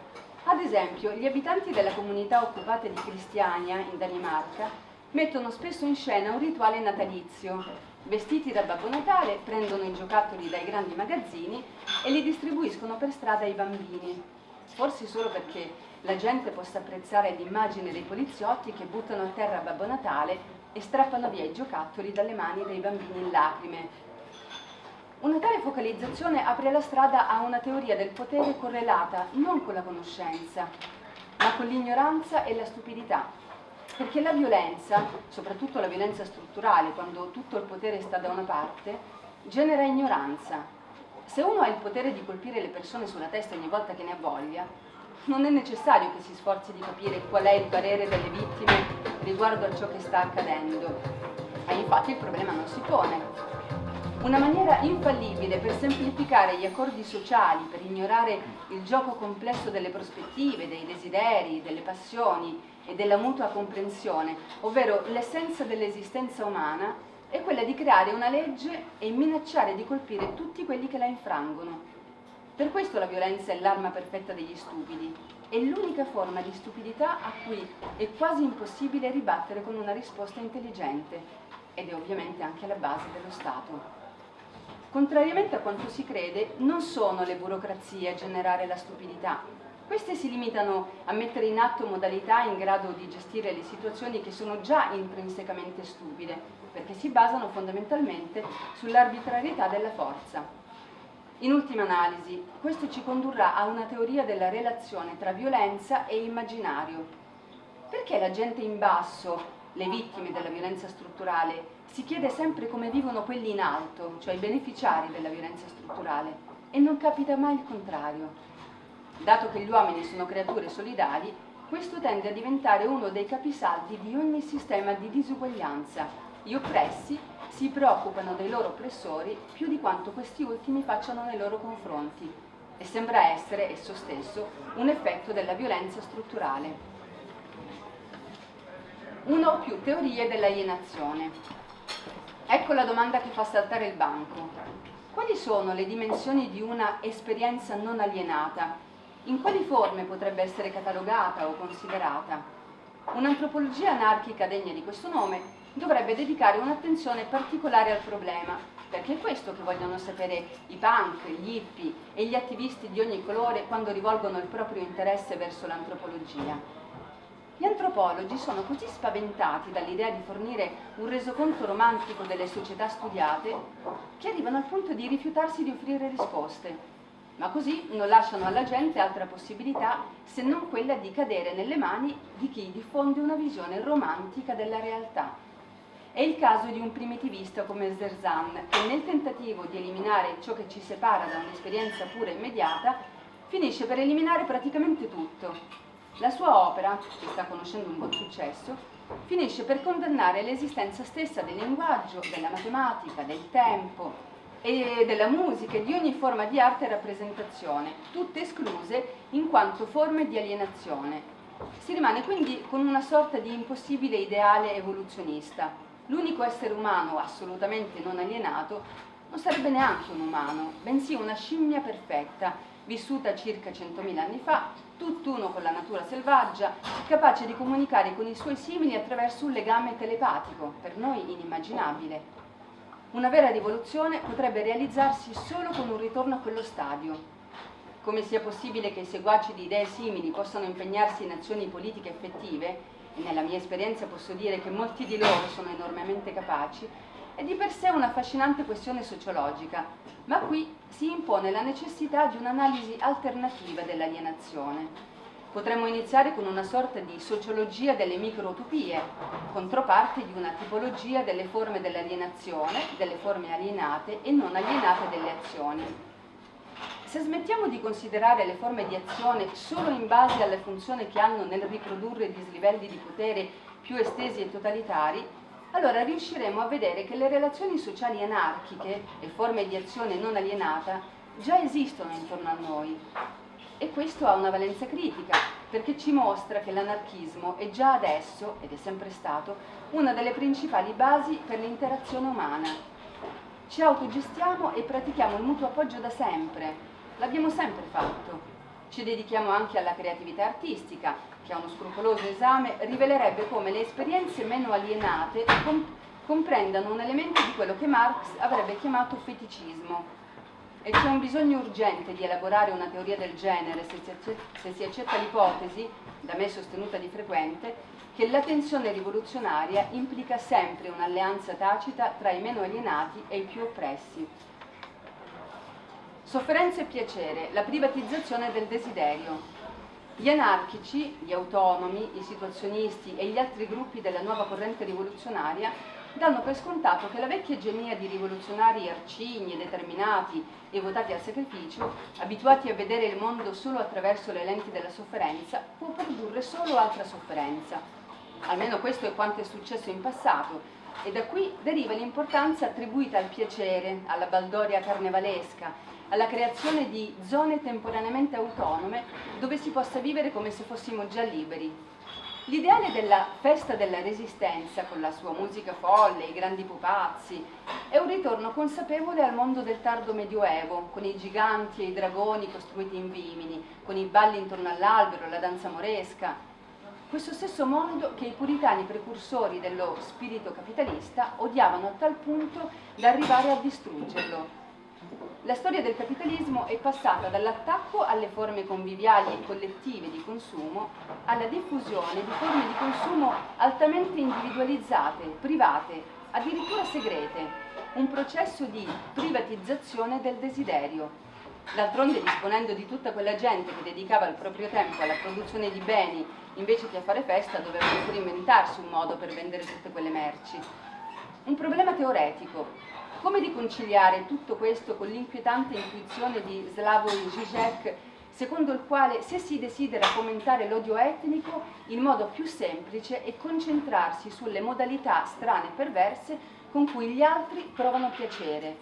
Ad esempio, gli abitanti della comunità occupata di Cristiania, in Danimarca, mettono spesso in scena un rituale natalizio, Vestiti da Babbo Natale, prendono i giocattoli dai grandi magazzini e li distribuiscono per strada ai bambini. Forse solo perché la gente possa apprezzare l'immagine dei poliziotti che buttano a terra Babbo Natale e strappano via i giocattoli dalle mani dei bambini in lacrime. Una tale focalizzazione apre la strada a una teoria del potere correlata non con la conoscenza, ma con l'ignoranza e la stupidità perché la violenza, soprattutto la violenza strutturale, quando tutto il potere sta da una parte, genera ignoranza. Se uno ha il potere di colpire le persone sulla testa ogni volta che ne ha voglia, non è necessario che si sforzi di capire qual è il parere delle vittime riguardo a ciò che sta accadendo. E infatti il problema non si pone. Una maniera infallibile per semplificare gli accordi sociali, per ignorare il gioco complesso delle prospettive, dei desideri, delle passioni e della mutua comprensione, ovvero l'essenza dell'esistenza umana, è quella di creare una legge e minacciare di colpire tutti quelli che la infrangono. Per questo la violenza è l'arma perfetta degli stupidi, è l'unica forma di stupidità a cui è quasi impossibile ribattere con una risposta intelligente ed è ovviamente anche la base dello Stato. Contrariamente a quanto si crede, non sono le burocrazie a generare la stupidità. Queste si limitano a mettere in atto modalità in grado di gestire le situazioni che sono già intrinsecamente stupide, perché si basano fondamentalmente sull'arbitrarietà della forza. In ultima analisi, questo ci condurrà a una teoria della relazione tra violenza e immaginario. Perché la gente in basso, le vittime della violenza strutturale, si chiede sempre come vivono quelli in alto, cioè i beneficiari della violenza strutturale, e non capita mai il contrario. Dato che gli uomini sono creature solidari, questo tende a diventare uno dei capisaldi di ogni sistema di disuguaglianza. Gli oppressi si preoccupano dei loro oppressori più di quanto questi ultimi facciano nei loro confronti e sembra essere esso stesso un effetto della violenza strutturale. Una o più teorie dell'alienazione. Ecco la domanda che fa saltare il banco. Quali sono le dimensioni di una esperienza non alienata? In quali forme potrebbe essere catalogata o considerata? Un'antropologia anarchica degna di questo nome dovrebbe dedicare un'attenzione particolare al problema, perché è questo che vogliono sapere i punk, gli hippie e gli attivisti di ogni colore quando rivolgono il proprio interesse verso l'antropologia. Gli antropologi sono così spaventati dall'idea di fornire un resoconto romantico delle società studiate che arrivano al punto di rifiutarsi di offrire risposte, ma così non lasciano alla gente altra possibilità se non quella di cadere nelle mani di chi diffonde una visione romantica della realtà. È il caso di un primitivista come Zerzan, che nel tentativo di eliminare ciò che ci separa da un'esperienza pura e immediata, finisce per eliminare praticamente tutto. La sua opera, che sta conoscendo un buon successo, finisce per condannare l'esistenza stessa del linguaggio, della matematica, del tempo e della musica e di ogni forma di arte e rappresentazione, tutte escluse in quanto forme di alienazione. Si rimane quindi con una sorta di impossibile ideale evoluzionista, l'unico essere umano assolutamente non alienato non sarebbe neanche un umano, bensì una scimmia perfetta, vissuta circa 100.000 anni fa, tutt'uno con la natura selvaggia, capace di comunicare con i suoi simili attraverso un legame telepatico, per noi inimmaginabile. Una vera rivoluzione potrebbe realizzarsi solo con un ritorno a quello stadio. Come sia possibile che i seguaci di idee simili possano impegnarsi in azioni politiche effettive, e nella mia esperienza posso dire che molti di loro sono enormemente capaci, è di per sé un'affascinante questione sociologica, ma qui si impone la necessità di un'analisi alternativa dell'alienazione. Potremmo iniziare con una sorta di sociologia delle microutopie, controparte di una tipologia delle forme dell'alienazione, delle forme alienate e non alienate delle azioni. Se smettiamo di considerare le forme di azione solo in base alla funzione che hanno nel riprodurre dislivelli di potere più estesi e totalitari, allora riusciremo a vedere che le relazioni sociali anarchiche e forme di azione non alienata già esistono intorno a noi. E questo ha una valenza critica, perché ci mostra che l'anarchismo è già adesso, ed è sempre stato, una delle principali basi per l'interazione umana. Ci autogestiamo e pratichiamo il mutuo appoggio da sempre, L'abbiamo sempre fatto. Ci dedichiamo anche alla creatività artistica, che a uno scrupoloso esame rivelerebbe come le esperienze meno alienate com comprendano un elemento di quello che Marx avrebbe chiamato feticismo. E c'è un bisogno urgente di elaborare una teoria del genere se si accetta, l'ipotesi, da me sostenuta di frequente, che la tensione rivoluzionaria implica sempre un'alleanza tacita tra i meno alienati e i più oppressi. Sofferenza e piacere, la privatizzazione del desiderio. Gli anarchici, gli autonomi, i situazionisti e gli altri gruppi della nuova corrente rivoluzionaria danno per scontato che la vecchia genia di rivoluzionari arcigni, determinati e votati al sacrificio, abituati a vedere il mondo solo attraverso le lenti della sofferenza, può produrre solo altra sofferenza. Almeno questo è quanto è successo in passato e da qui deriva l'importanza attribuita al piacere, alla baldoria carnevalesca, alla creazione di zone temporaneamente autonome dove si possa vivere come se fossimo già liberi. L'ideale della festa della resistenza, con la sua musica folle, i grandi pupazzi, è un ritorno consapevole al mondo del tardo medioevo, con i giganti e i dragoni costruiti in vimini, con i balli intorno all'albero, la danza moresca. Questo stesso mondo che i puritani precursori dello spirito capitalista odiavano a tal punto da arrivare a distruggerlo. La storia del capitalismo è passata dall'attacco alle forme conviviali e collettive di consumo alla diffusione di forme di consumo altamente individualizzate, private, addirittura segrete, un processo di privatizzazione del desiderio. D'altronde disponendo di tutta quella gente che dedicava il proprio tempo alla produzione di beni invece che a fare festa dovevano pure inventarsi un modo per vendere tutte quelle merci. Un problema teoretico, come riconciliare tutto questo con l'inquietante intuizione di Slavoj Žižek, secondo il quale se si desidera fomentare l'odio etnico, il modo più semplice è concentrarsi sulle modalità strane e perverse con cui gli altri provano piacere.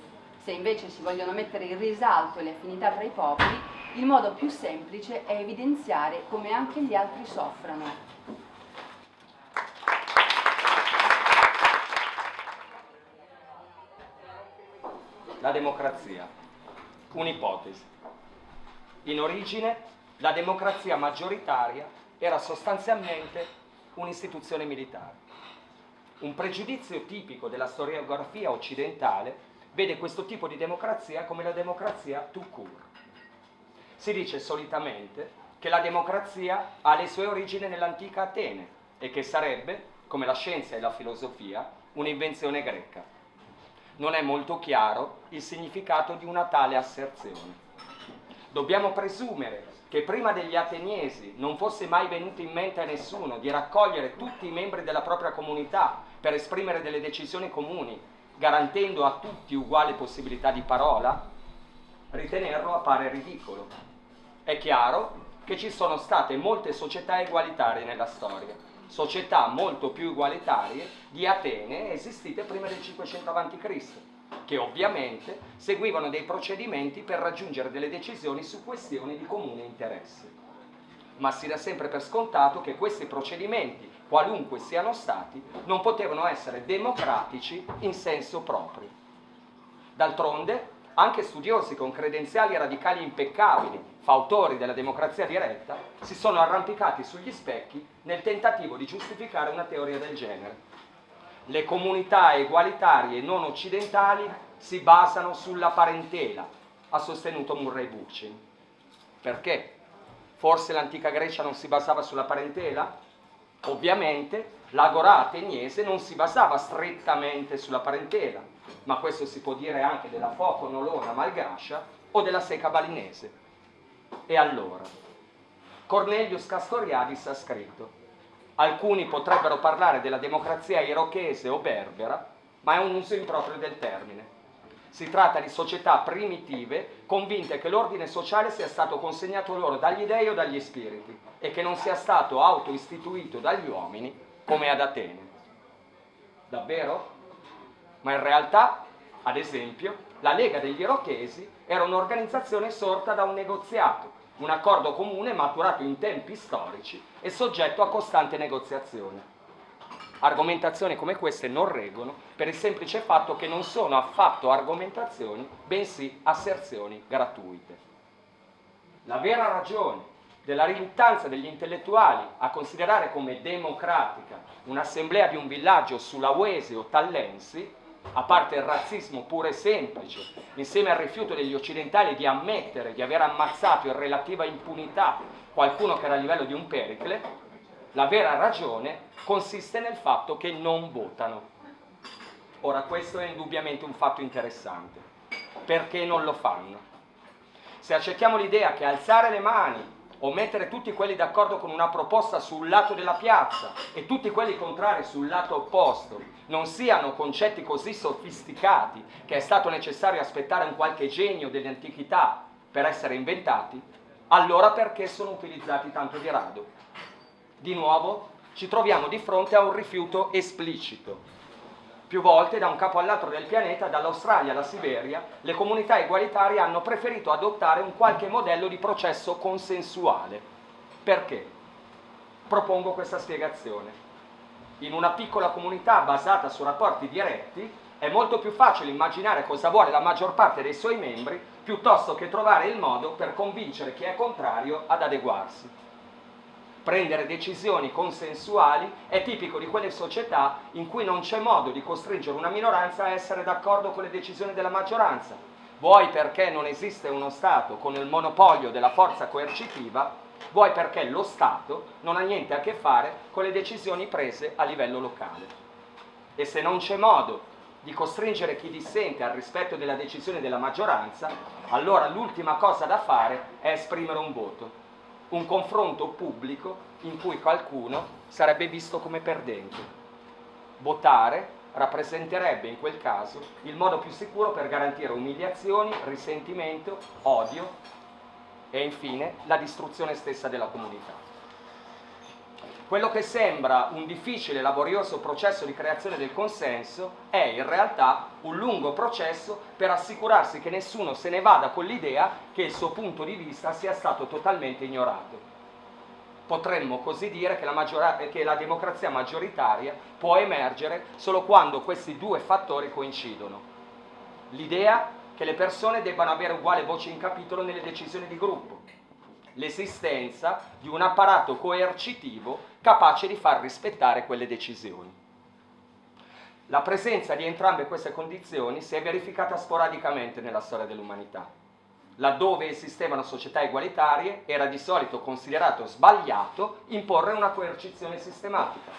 Se invece si vogliono mettere in risalto le affinità tra i popoli, il modo più semplice è evidenziare come anche gli altri soffrano. La democrazia. Un'ipotesi. In origine la democrazia maggioritaria era sostanzialmente un'istituzione militare. Un pregiudizio tipico della storiografia occidentale vede questo tipo di democrazia come la democrazia tout court. Si dice solitamente che la democrazia ha le sue origini nell'antica Atene e che sarebbe, come la scienza e la filosofia, un'invenzione greca non è molto chiaro il significato di una tale asserzione. Dobbiamo presumere che prima degli ateniesi non fosse mai venuto in mente a nessuno di raccogliere tutti i membri della propria comunità per esprimere delle decisioni comuni, garantendo a tutti uguale possibilità di parola, ritenerlo appare ridicolo. È chiaro che ci sono state molte società egualitarie nella storia, società molto più egualitarie di Atene esistite prima del 500 a.C., che ovviamente seguivano dei procedimenti per raggiungere delle decisioni su questioni di comune interesse. Ma si dà sempre per scontato che questi procedimenti, qualunque siano stati, non potevano essere democratici in senso proprio. D'altronde, anche studiosi con credenziali radicali impeccabili, fautori della democrazia diretta, si sono arrampicati sugli specchi nel tentativo di giustificare una teoria del genere. Le comunità egualitarie non occidentali si basano sulla parentela, ha sostenuto Murray Bookchin. Perché? Forse l'antica Grecia non si basava sulla parentela? Ovviamente l'agorà ateniese non si basava strettamente sulla parentela, ma questo si può dire anche della foco nolona malgascia o della seca balinese. E allora? Cornelius Castoriadis ha scritto alcuni potrebbero parlare della democrazia irochese o berbera, ma è un uso improprio del termine. Si tratta di società primitive convinte che l'ordine sociale sia stato consegnato loro dagli dei o dagli spiriti e che non sia stato autoistituito dagli uomini come ad Atene. Davvero? Ma in realtà, ad esempio, la Lega degli Irochesi era un'organizzazione sorta da un negoziato, un accordo comune maturato in tempi storici e soggetto a costante negoziazione. Argomentazioni come queste non reggono per il semplice fatto che non sono affatto argomentazioni, bensì asserzioni gratuite. La vera ragione della riluttanza degli intellettuali a considerare come democratica un'assemblea di un villaggio sulawesi o tallensi, a parte il razzismo puro e semplice, insieme al rifiuto degli occidentali di ammettere di aver ammazzato in relativa impunità qualcuno che era a livello di un pericle, la vera ragione consiste nel fatto che non votano. Ora questo è indubbiamente un fatto interessante. Perché non lo fanno? Se accettiamo l'idea che alzare le mani o mettere tutti quelli d'accordo con una proposta sul lato della piazza e tutti quelli contrari sul lato opposto non siano concetti così sofisticati che è stato necessario aspettare un qualche genio dell'antichità per essere inventati, allora perché sono utilizzati tanto di rado? Di nuovo ci troviamo di fronte a un rifiuto esplicito, più volte da un capo all'altro del pianeta, dall'Australia alla Siberia, le comunità egualitarie hanno preferito adottare un qualche modello di processo consensuale. Perché? Propongo questa spiegazione. In una piccola comunità basata su rapporti diretti è molto più facile immaginare cosa vuole la maggior parte dei suoi membri piuttosto che trovare il modo per convincere chi è contrario ad adeguarsi. Prendere decisioni consensuali è tipico di quelle società in cui non c'è modo di costringere una minoranza a essere d'accordo con le decisioni della maggioranza, vuoi perché non esiste uno Stato con il monopolio della forza coercitiva, vuoi perché lo Stato non ha niente a che fare con le decisioni prese a livello locale. E se non c'è modo di costringere chi dissente al rispetto della decisione della maggioranza, allora l'ultima cosa da fare è esprimere un voto, un confronto pubblico in cui qualcuno sarebbe visto come perdente. Votare rappresenterebbe in quel caso il modo più sicuro per garantire umiliazioni, risentimento, odio e infine la distruzione stessa della comunità. Quello che sembra un difficile e laborioso processo di creazione del consenso è in realtà un lungo processo per assicurarsi che nessuno se ne vada con l'idea che il suo punto di vista sia stato totalmente ignorato. Potremmo così dire che la, che la democrazia maggioritaria può emergere solo quando questi due fattori coincidono. L'idea che le persone debbano avere uguale voce in capitolo nelle decisioni di gruppo, l'esistenza di un apparato coercitivo capace di far rispettare quelle decisioni. La presenza di entrambe queste condizioni si è verificata sporadicamente nella storia dell'umanità. Laddove esistevano società egualitarie era di solito considerato sbagliato imporre una coercizione sistematica.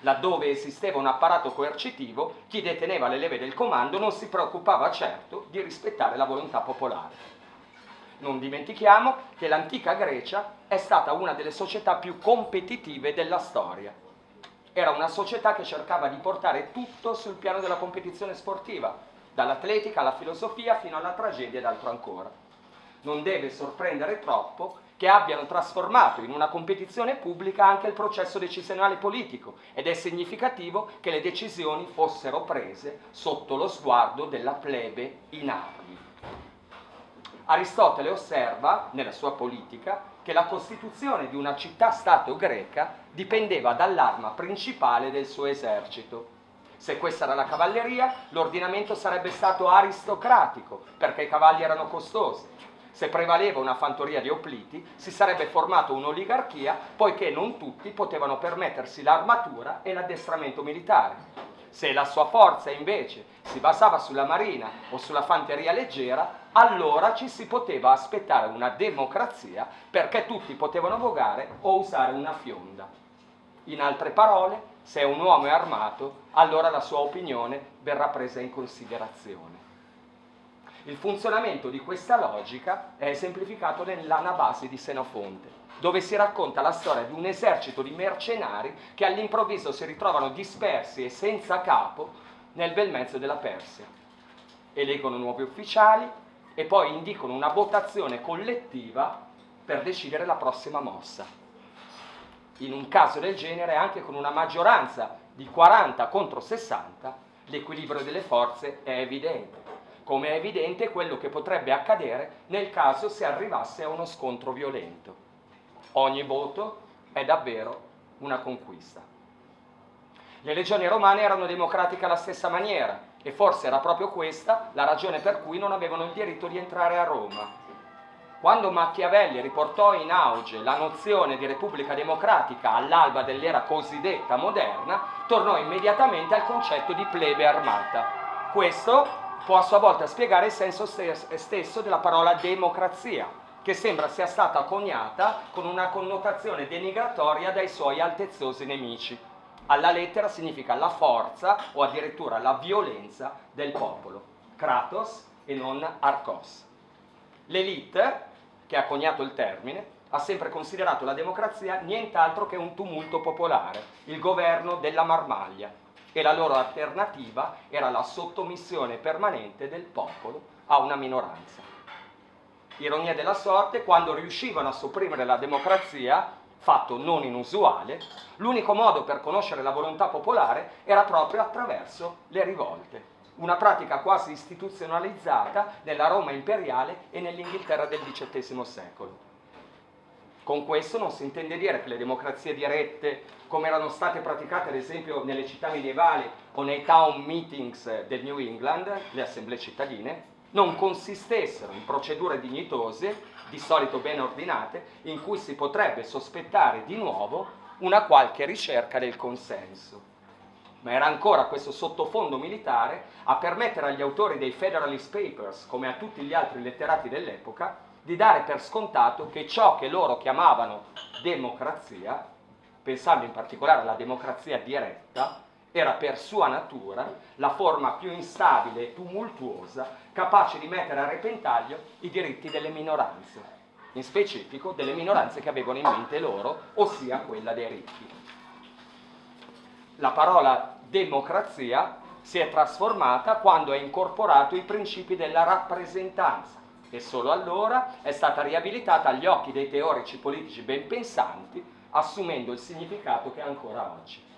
Laddove esisteva un apparato coercitivo, chi deteneva le leve del comando non si preoccupava certo di rispettare la volontà popolare. Non dimentichiamo che l'antica Grecia è stata una delle società più competitive della storia. Era una società che cercava di portare tutto sul piano della competizione sportiva, dall'atletica alla filosofia fino alla tragedia ed altro ancora. Non deve sorprendere troppo che abbiano trasformato in una competizione pubblica anche il processo decisionale politico ed è significativo che le decisioni fossero prese sotto lo sguardo della plebe in armi. Aristotele osserva, nella sua politica, che la costituzione di una città-stato greca dipendeva dall'arma principale del suo esercito. Se questa era la cavalleria, l'ordinamento sarebbe stato aristocratico, perché i cavalli erano costosi. Se prevaleva una fantoria di opliti, si sarebbe formata un'oligarchia, poiché non tutti potevano permettersi l'armatura e l'addestramento militare. Se la sua forza invece si basava sulla marina o sulla fanteria leggera, allora ci si poteva aspettare una democrazia perché tutti potevano vogare o usare una fionda. In altre parole, se un uomo è armato, allora la sua opinione verrà presa in considerazione. Il funzionamento di questa logica è esemplificato nell'Anabasi di Senofonte, dove si racconta la storia di un esercito di mercenari che all'improvviso si ritrovano dispersi e senza capo nel bel mezzo della Persia. Eleggono nuovi ufficiali, e poi indicano una votazione collettiva per decidere la prossima mossa. In un caso del genere, anche con una maggioranza di 40 contro 60, l'equilibrio delle forze è evidente, come è evidente quello che potrebbe accadere nel caso si arrivasse a uno scontro violento. Ogni voto è davvero una conquista. Le legioni romane erano democratiche alla stessa maniera, e forse era proprio questa la ragione per cui non avevano il diritto di entrare a Roma. Quando Machiavelli riportò in auge la nozione di Repubblica Democratica all'alba dell'era cosiddetta moderna, tornò immediatamente al concetto di plebe armata. Questo può a sua volta spiegare il senso stesso della parola democrazia, che sembra sia stata coniata con una connotazione denigratoria dai suoi altezzosi nemici alla lettera significa la forza o addirittura la violenza del popolo, kratos e non arcos. L'elite, che ha coniato il termine, ha sempre considerato la democrazia nient'altro che un tumulto popolare, il governo della marmaglia, e la loro alternativa era la sottomissione permanente del popolo a una minoranza. Ironia della sorte, quando riuscivano a sopprimere la democrazia, fatto non inusuale, l'unico modo per conoscere la volontà popolare era proprio attraverso le rivolte, una pratica quasi istituzionalizzata nella Roma imperiale e nell'Inghilterra del XVIII secolo. Con questo non si intende dire che le democrazie dirette, come erano state praticate ad esempio nelle città medievali o nei town meetings del New England, le assemblee cittadine, non consistessero in procedure dignitose, di solito ben ordinate, in cui si potrebbe sospettare di nuovo una qualche ricerca del consenso. Ma era ancora questo sottofondo militare a permettere agli autori dei Federalist Papers, come a tutti gli altri letterati dell'epoca, di dare per scontato che ciò che loro chiamavano democrazia, pensando in particolare alla democrazia diretta, era per sua natura la forma più instabile e tumultuosa capace di mettere a repentaglio i diritti delle minoranze, in specifico delle minoranze che avevano in mente loro, ossia quella dei ricchi. La parola democrazia si è trasformata quando ha incorporato i principi della rappresentanza e solo allora è stata riabilitata agli occhi dei teorici politici ben pensanti, assumendo il significato che ha ancora oggi.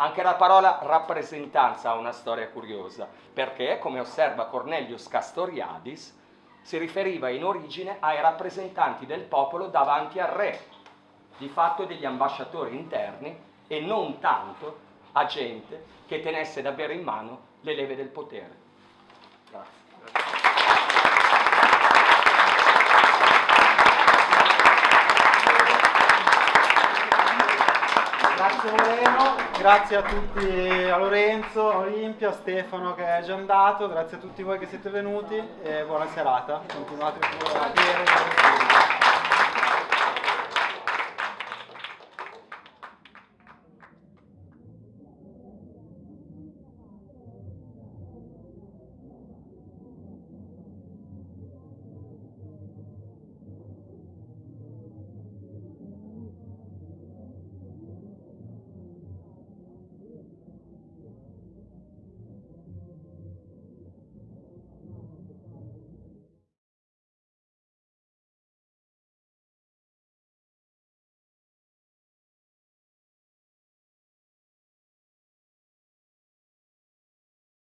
Anche la parola rappresentanza ha una storia curiosa, perché, come osserva Cornelius Castoriadis, si riferiva in origine ai rappresentanti del popolo davanti al re, di fatto degli ambasciatori interni, e non tanto a gente che tenesse davvero in mano le leve del potere. Grazie. Grazie Moreno, grazie a tutti, a Lorenzo, a Olimpia, a Stefano che è già andato, grazie a tutti voi che siete venuti e buona serata. Continuate a bere.